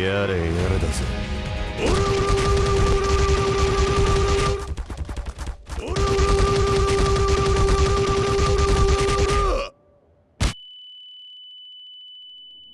やれやれだぜ。